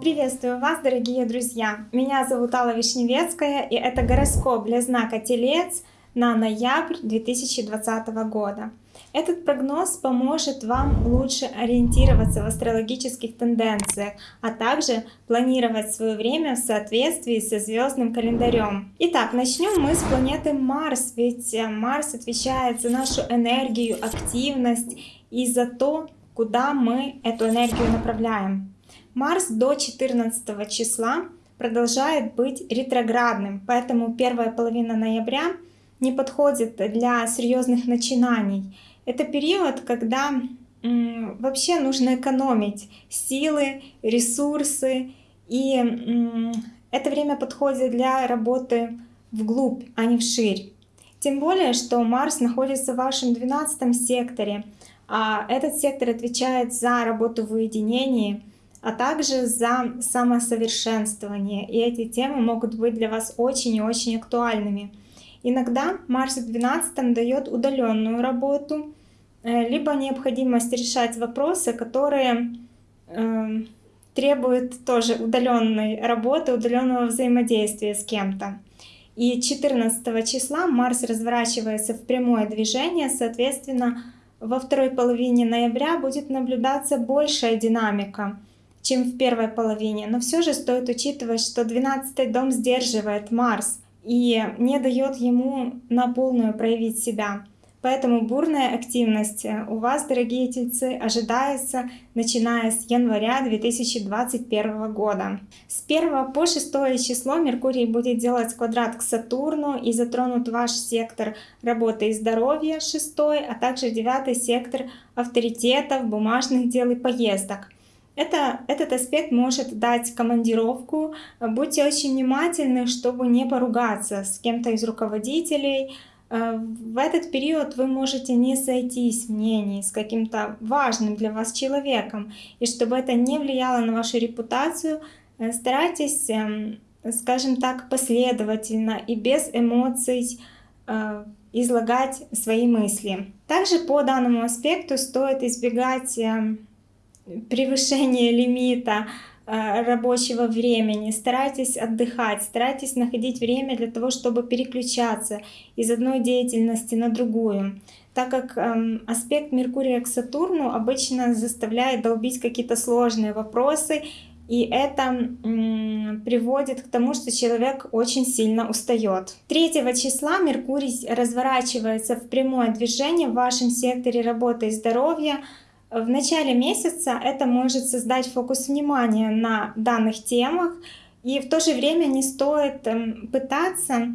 Приветствую вас, дорогие друзья! Меня зовут Алла Вишневецкая, и это гороскоп для знака Телец на ноябрь 2020 года. Этот прогноз поможет вам лучше ориентироваться в астрологических тенденциях, а также планировать свое время в соответствии со звездным календарем. Итак, начнем мы с планеты Марс, ведь э, Марс отвечает за нашу энергию, активность и за то, куда мы эту энергию направляем. Марс до 14 числа продолжает быть ретроградным, поэтому первая половина ноября не подходит для серьезных начинаний. Это период, когда вообще нужно экономить силы, ресурсы, и это время подходит для работы вглубь, а не вширь. Тем более, что Марс находится в вашем 12 секторе, а этот сектор отвечает за работу в уединении, а также за самосовершенствование. И эти темы могут быть для вас очень и очень актуальными. Иногда Марс в 12 дает удаленную работу, э, либо необходимость решать вопросы, которые э, требуют тоже удаленной работы, удаленного взаимодействия с кем-то. И 14 числа Марс разворачивается в прямое движение, соответственно, во второй половине ноября будет наблюдаться большая динамика, чем в первой половине. Но все же стоит учитывать, что 12 дом сдерживает Марс и не дает ему на полную проявить себя. Поэтому бурная активность у вас, дорогие тельцы, ожидается начиная с января 2021 года. С 1 по 6 число Меркурий будет делать квадрат к Сатурну и затронут ваш сектор работы и здоровья 6, а также 9 сектор авторитетов, бумажных дел и поездок. Это, этот аспект может дать командировку. Будьте очень внимательны, чтобы не поругаться с кем-то из руководителей, Э, в этот период вы можете не сойтись в мнении с каким-то важным для вас человеком. И чтобы это не влияло на вашу репутацию, э, старайтесь, эм, скажем так, последовательно и без эмоций э, излагать свои мысли. Также по данному аспекту стоит избегать превышения лимита Э, рабочего времени, старайтесь отдыхать, старайтесь находить время для того, чтобы переключаться из одной деятельности на другую, так как эм, аспект Меркурия к Сатурну обычно заставляет долбить какие-то сложные вопросы, и это приводит к тому, что человек очень сильно устает. 3 числа Меркурий разворачивается в прямое движение в вашем секторе работы и здоровья, в начале месяца это может создать фокус внимания на данных темах, и в то же время не стоит эм, пытаться,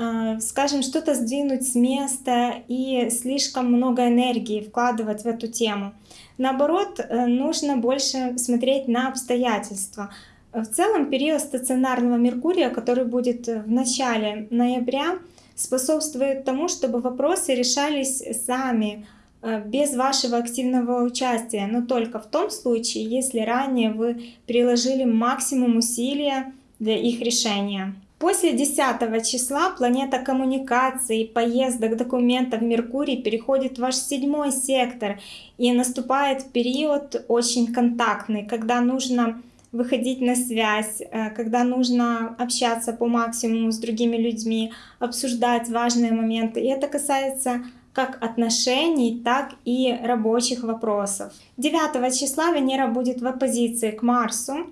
э, скажем, что-то сдвинуть с места и слишком много энергии вкладывать в эту тему. Наоборот, э, нужно больше смотреть на обстоятельства. В целом период стационарного Меркурия, который будет в начале ноября, способствует тому, чтобы вопросы решались сами, Э, без вашего активного участия, но только в том случае, если ранее вы приложили максимум усилия для их решения. После 10 числа планета коммуникации, поездок, документов Меркурий переходит в ваш седьмой сектор и наступает период очень контактный, когда нужно выходить на связь, э, когда нужно общаться по максимуму с другими людьми, обсуждать важные моменты. И это касается как отношений, так и рабочих вопросов. 9 числа Венера будет в оппозиции к Марсу.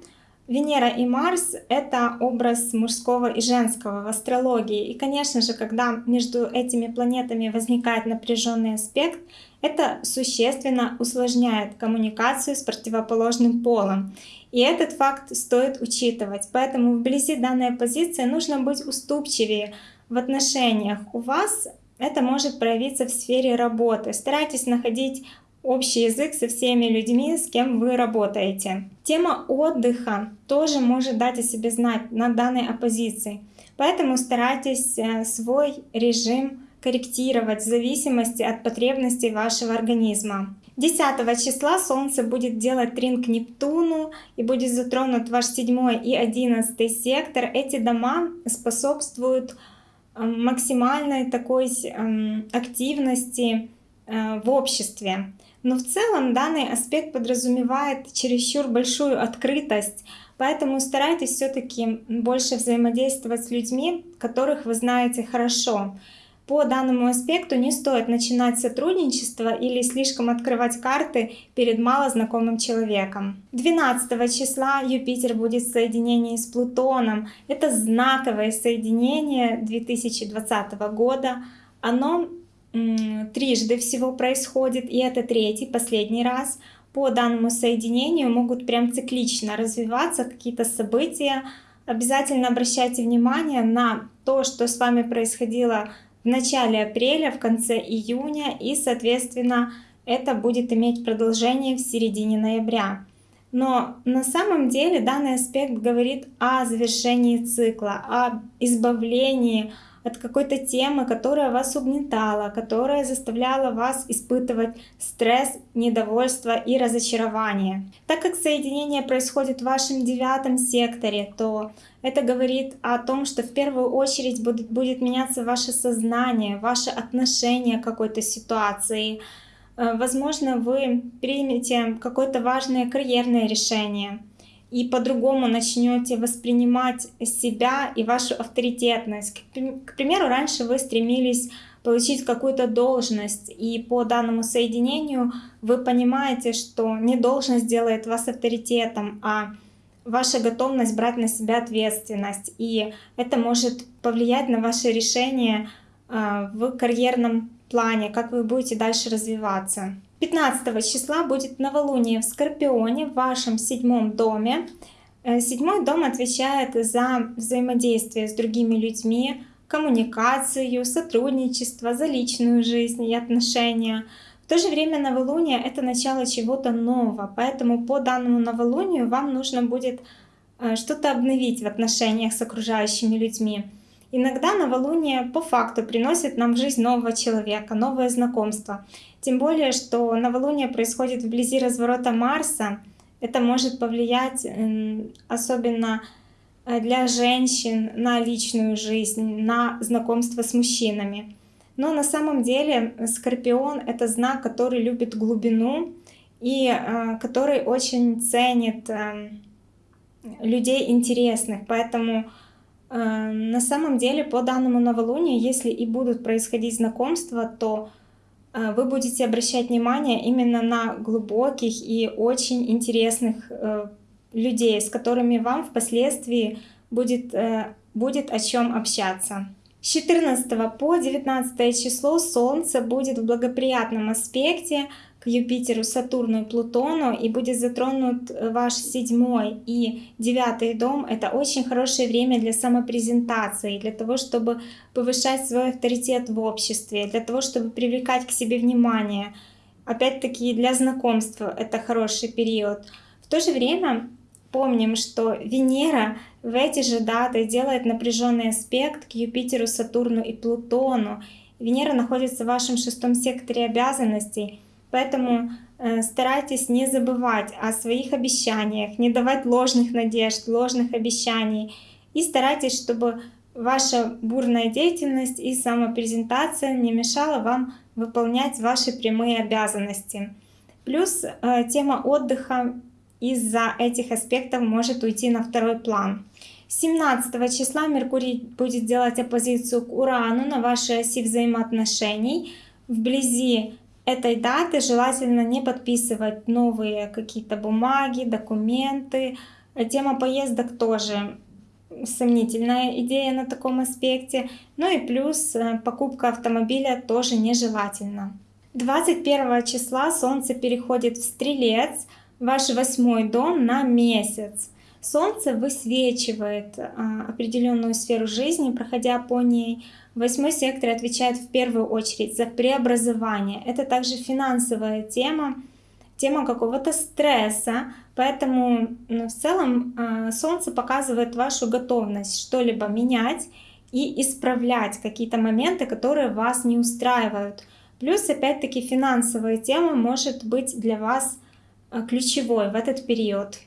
Венера и Марс — это образ мужского и женского в астрологии. И, конечно же, когда между этими планетами возникает напряженный аспект, это существенно усложняет коммуникацию с противоположным полом. И этот факт стоит учитывать. Поэтому вблизи данной позиции нужно быть уступчивее в отношениях. У вас это может проявиться в сфере работы. Старайтесь находить общий язык со всеми людьми, с кем вы работаете. Тема отдыха тоже может дать о себе знать на данной оппозиции. Поэтому старайтесь э, свой режим корректировать в зависимости от потребностей вашего организма. 10 числа Солнце будет делать трин к Нептуну и будет затронут ваш 7 и 11 сектор. Эти дома способствуют максимальной такой активности э, в обществе. Но в целом данный аспект подразумевает чересчур большую открытость, поэтому старайтесь все-таки больше взаимодействовать с людьми, которых вы знаете хорошо. По данному аспекту не стоит начинать сотрудничество или слишком открывать карты перед малознакомым человеком. 12 числа Юпитер будет в соединении с Плутоном. Это знаковое соединение 2020 года. Оно трижды всего происходит, и это третий, последний раз. По данному соединению могут прям циклично развиваться какие-то события. Обязательно обращайте внимание на то, что с вами происходило в начале апреля, в конце июня, и, соответственно, это будет иметь продолжение в середине ноября. Но на самом деле данный аспект говорит о завершении цикла, о избавлении от какой-то темы, которая вас угнетала, которая заставляла вас испытывать стресс, недовольство и разочарование. Так как соединение происходит в вашем девятом секторе, то это говорит о том, что в первую очередь будет, будет меняться ваше сознание, ваше отношение к какой-то ситуации. Э, возможно, вы примете какое-то важное карьерное решение и по-другому начнете воспринимать себя и вашу авторитетность. К примеру, раньше вы стремились получить какую-то должность, и по данному соединению вы понимаете, что не должность делает вас авторитетом, а ваша готовность брать на себя ответственность. И это может повлиять на ваше решение а, в карьерном плане, как вы будете дальше развиваться. 15 числа будет новолуние в Скорпионе в вашем седьмом доме. Э, седьмой дом отвечает за взаимодействие с другими людьми, коммуникацию, сотрудничество, за личную жизнь и отношения. В то же время новолуние — это начало чего-то нового, поэтому по данному новолунию вам нужно будет э, что-то обновить в отношениях с окружающими людьми. Иногда новолуние по факту приносит нам в жизнь нового человека, новое знакомство. Тем более, что новолуние происходит вблизи разворота Марса. Это может повлиять особенно э, для женщин на личную жизнь, на знакомство с мужчинами. Но на самом деле Скорпион — это знак, который любит глубину и э, который очень ценит людей интересных. Поэтому Э, на самом деле, по данному новолунию, если и будут происходить знакомства, то э, вы будете обращать внимание именно на глубоких и очень интересных э, людей, с которыми вам впоследствии будет, будет о чем общаться. С 14 по 19 число Солнце будет в благоприятном аспекте Юпитеру, Сатурну и Плутону и будет затронут э, ваш седьмой и девятый дом. Это очень хорошее время для самопрезентации, для того, чтобы повышать свой авторитет в обществе, для того, чтобы привлекать к себе внимание. Опять-таки для знакомства это хороший период. В то же время помним, что Венера в эти же даты делает напряженный аспект к Юпитеру, Сатурну и Плутону. Венера находится в вашем шестом секторе обязанностей, Поэтому э, старайтесь не забывать о своих обещаниях, не давать ложных надежд, ложных обещаний. И старайтесь, чтобы ваша бурная деятельность и самопрезентация не мешала вам выполнять ваши прямые обязанности. Плюс э, тема отдыха из-за этих аспектов может уйти на второй план. 17 числа Меркурий будет делать оппозицию к Урану на вашей оси взаимоотношений. Вблизи этой даты желательно не подписывать новые какие-то бумаги, документы. Тема поездок тоже сомнительная идея на таком аспекте. Ну и плюс э, покупка автомобиля тоже нежелательно. 21 числа Солнце переходит в Стрелец, ваш восьмой дом на месяц. Солнце высвечивает а, определенную сферу жизни, проходя по ней. Восьмой сектор отвечает в первую очередь за преобразование. Это также финансовая тема, тема какого-то стресса. Поэтому ну, в целом а, Солнце показывает вашу готовность что-либо менять и исправлять какие-то моменты, которые вас не устраивают. Плюс, опять-таки, финансовая тема может быть для вас а, ключевой в этот период.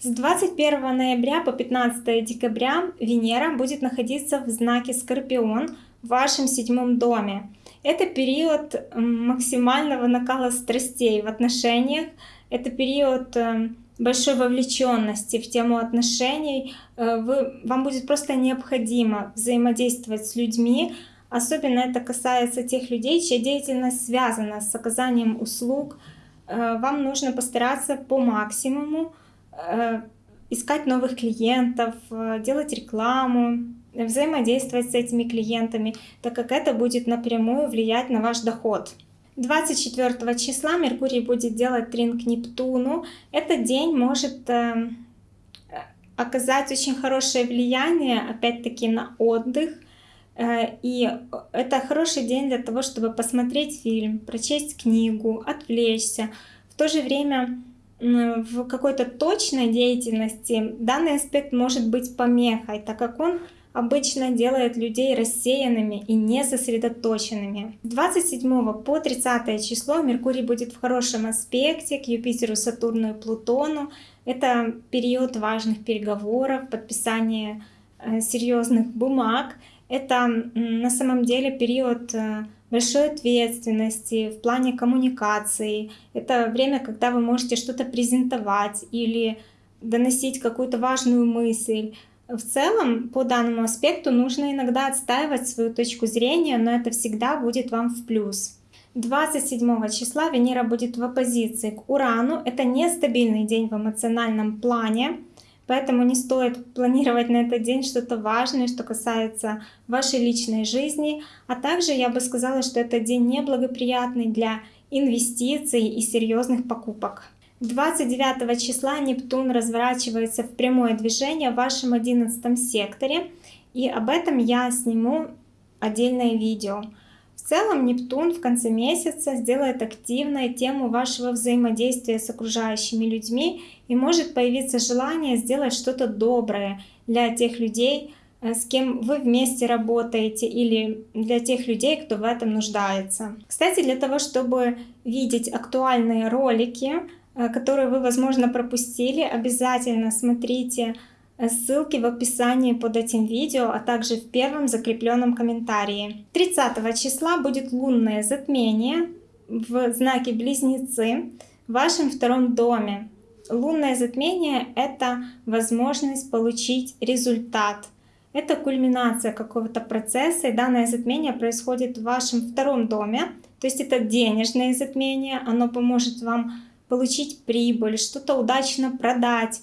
С 21 ноября по 15 декабря Венера будет находиться в знаке Скорпион в вашем седьмом доме. Это период максимального накала страстей в отношениях, это период эм, большой вовлеченности в тему отношений. Э, вы, вам будет просто необходимо взаимодействовать с людьми, Особенно это касается тех людей, чья деятельность связана с оказанием услуг. Э, вам нужно постараться по максимуму э, искать новых клиентов, делать рекламу, взаимодействовать с этими клиентами, так как это будет напрямую влиять на ваш доход. 24 числа Меркурий будет делать трин к Нептуну. Этот день может э, оказать очень хорошее влияние, опять-таки, на отдых. Э, и это хороший день для того, чтобы посмотреть фильм, прочесть книгу, отвлечься. В то же время в какой-то точной деятельности данный аспект может быть помехой, так как он обычно делает людей рассеянными и не сосредоточенными. 27 по 30 число Меркурий будет в хорошем аспекте к Юпитеру, Сатурну и Плутону. Это период важных переговоров, подписания э, серьезных бумаг. Это на самом деле период э, большой ответственности в плане коммуникации. Это время, когда вы можете что-то презентовать или доносить какую-то важную мысль. В целом, по данному аспекту нужно иногда отстаивать свою точку зрения, но это всегда будет вам в плюс. 27 числа Венера будет в оппозиции к Урану. Это нестабильный день в эмоциональном плане, поэтому не стоит планировать на этот день что-то важное, что касается вашей личной жизни. А также я бы сказала, что этот день неблагоприятный для инвестиций и серьезных покупок. 29 числа Нептун разворачивается в прямое движение в вашем 11 секторе, и об этом я сниму отдельное видео. В целом Нептун в конце месяца сделает активной тему вашего взаимодействия с окружающими людьми и может появиться желание сделать что-то доброе для тех людей, э, с кем вы вместе работаете или для тех людей, кто в этом нуждается. Кстати, для того, чтобы видеть актуальные ролики, которые вы, возможно, пропустили, обязательно смотрите э, ссылки в описании под этим видео, а также в первом закрепленном комментарии. 30 числа будет лунное затмение в знаке Близнецы в вашем втором доме. Лунное затмение — это возможность получить результат. Это кульминация какого-то процесса, и данное затмение происходит в вашем втором доме. То есть это денежное затмение, оно поможет вам получить прибыль, что-то удачно продать.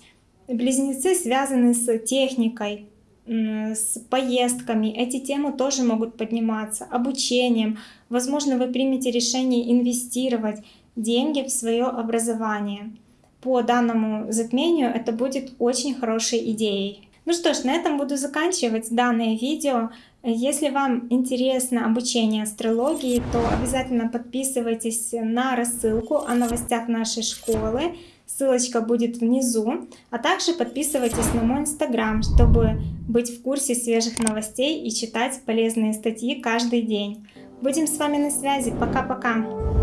Близнецы связаны с техникой, с поездками. Эти темы тоже могут подниматься, обучением. Возможно, вы примете решение инвестировать деньги в свое образование. По данному затмению это будет очень хорошей идеей. Ну что ж, на этом буду заканчивать данное видео. Если вам интересно обучение астрологии, то обязательно подписывайтесь на рассылку о новостях нашей школы. Ссылочка будет внизу. А также подписывайтесь на мой инстаграм, чтобы быть в курсе свежих новостей и читать полезные статьи каждый день. Будем с вами на связи. Пока-пока!